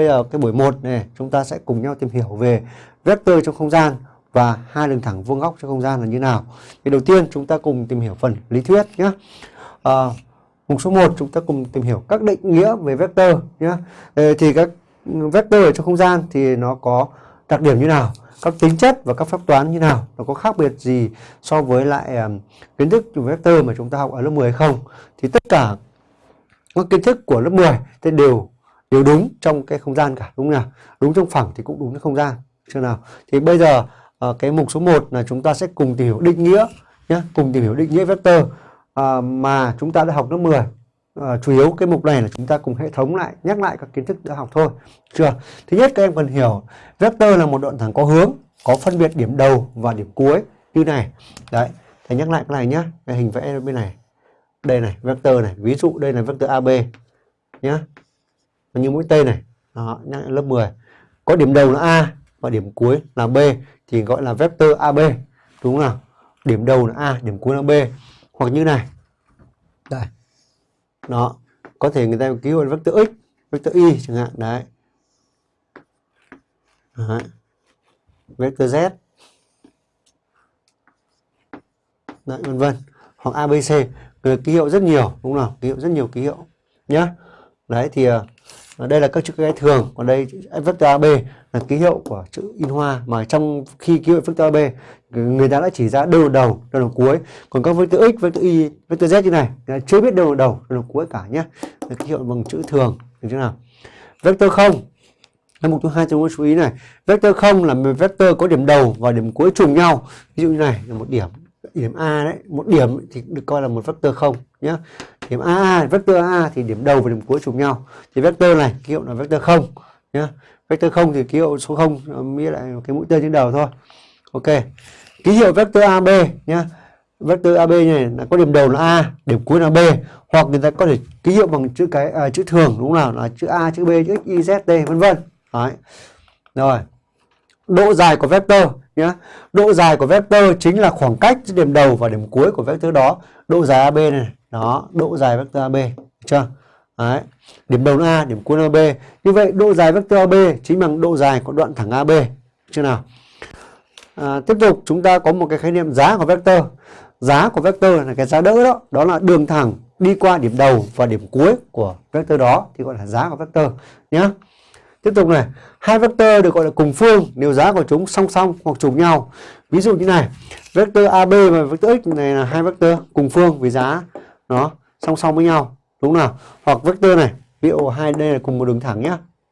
bây giờ cái buổi 1 này chúng ta sẽ cùng nhau tìm hiểu về vector trong không gian và hai đường thẳng vuông góc trong không gian là như nào. Thì đầu tiên chúng ta cùng tìm hiểu phần lý thuyết nhé. À, mục số 1 chúng ta cùng tìm hiểu các định nghĩa về vector nhé. Thì các vector ở trong không gian thì nó có đặc điểm như nào, các tính chất và các phép toán như nào, nó có khác biệt gì so với lại um, kiến thức về vector mà chúng ta học ở lớp 10 hay không? Thì tất cả các kiến thức của lớp 10 thì đều đều đúng trong cái không gian cả đúng không nào? Đúng trong phẳng thì cũng đúng trong không gian. Chưa nào? Thì bây giờ à, cái mục số 1 là chúng ta sẽ cùng tìm hiểu định nghĩa nhé, cùng tìm hiểu định nghĩa vector à, mà chúng ta đã học lớp 10 À, ờ, chủ yếu cái mục này là chúng ta cùng hệ thống lại nhắc lại các kiến thức đã học thôi chưa thứ nhất các em cần hiểu vector là một đoạn thẳng có hướng có phân biệt điểm đầu và điểm cuối như này đấy thầy nhắc lại cái này nhá cái hình vẽ bên này đây này vector này ví dụ đây là vector AB nhá như mũi tên này. Đó lớp 10 có điểm đầu là A và điểm cuối là B thì gọi là vector AB đúng không nào? Điểm đầu là A điểm cuối là B. Hoặc như này. Đây. Đó có thể người ta ký hiệu vector x vector y chẳng hạn. Đấy, đấy. vector z. Đấy vân vân. Hoặc abc người ký hiệu rất nhiều đúng không nào? ký hiệu rất nhiều ký hiệu nhá đấy, thì ờ, đây là các chữ cái thường. Còn đây vector ab là ký hiệu của chữ in hoa. Mà trong khi ký hiệu vector ab người ta đã chỉ ra đâu đầu đầu, đâu cuối. Còn các vector x, vector y, vector z như này chưa biết đâu đầu đầu, đâu cuối cả nhé ký hiệu bằng chữ thường, được chưa nào? Vector không cái mục thứ hai chúng ta chú ý này. Vector không là một vector có điểm đầu và điểm cuối trùng nhau. Ví dụ như này, là một điểm điểm a đấy, một điểm thì được coi là một vector không nhé điểm a vector a thì điểm đầu và điểm cuối trùng nhau. Thì vector này ký hiệu là vector không nhé vector không thì ký hiệu số 0 nghĩa lại cái mũi tên trên đầu thôi. Ok ký hiệu vector AB nhé vector AB này là có điểm đầu là A điểm cuối là B. Hoặc người ta có thể ký hiệu bằng chữ cái à, chữ thường đúng không nào? Là chữ A chữ B chữ X Y Z T vân vân. Đấy. Rồi độ dài của vector nhé độ dài của vector chính là khoảng cách giữa điểm đầu và điểm cuối của vector đó độ dài AB này đó độ dài vector AB được chưa Đấy. Điểm đầu là A, điểm cuối là B. Như vậy độ dài vector AB chính bằng độ dài của đoạn thẳng AB. Chưa nào? À, tiếp tục chúng ta có một cái khái niệm giá của vector. Giá của vector là cái giá đỡ đó, đó là đường thẳng đi qua điểm đầu và điểm cuối của vector đó thì gọi là giá của vector nhé. Tiếp tục này, hai vector được gọi là cùng phương nếu giá của chúng song song hoặc trùng nhau. Ví dụ như này, vector AB và vector x này là hai vector cùng phương vì giá nó song song với nhau. Đúng không nào? Hoặc vector này ví dụ hai đây là cùng một đường thẳng nhá.